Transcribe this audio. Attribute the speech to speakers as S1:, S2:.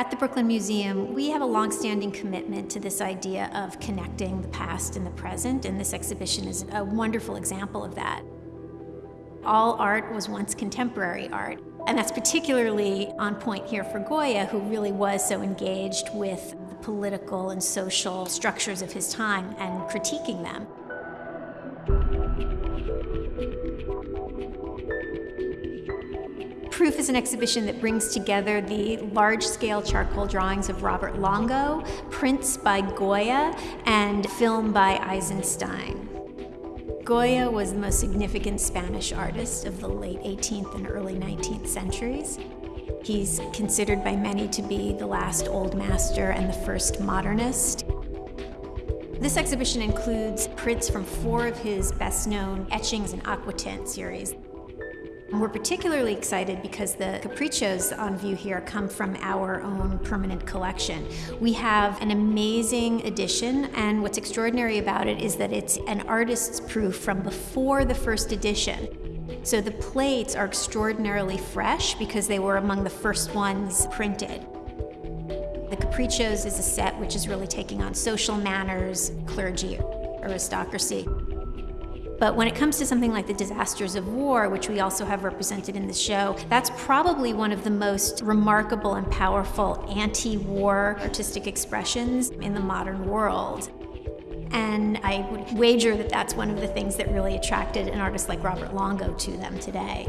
S1: At the Brooklyn Museum, we have a longstanding commitment to this idea of connecting the past and the present, and this exhibition is a wonderful example of that. All art was once contemporary art, and that's particularly on point here for Goya, who really was so engaged with the political and social structures of his time and critiquing them. Proof is an exhibition that brings together the large-scale charcoal drawings of Robert Longo, prints by Goya, and film by Eisenstein. Goya was the most significant Spanish artist of the late 18th and early 19th centuries. He's considered by many to be the last old master and the first modernist. This exhibition includes prints from four of his best-known etchings and aquatint series. We're particularly excited because the caprichos on view here come from our own permanent collection. We have an amazing edition, and what's extraordinary about it is that it's an artist's proof from before the first edition. So the plates are extraordinarily fresh because they were among the first ones printed. The Caprichos is a set which is really taking on social manners, clergy, aristocracy. But when it comes to something like the disasters of war, which we also have represented in the show, that's probably one of the most remarkable and powerful anti-war artistic expressions in the modern world. And I would wager that that's one of the things that really attracted an artist like Robert Longo to them today.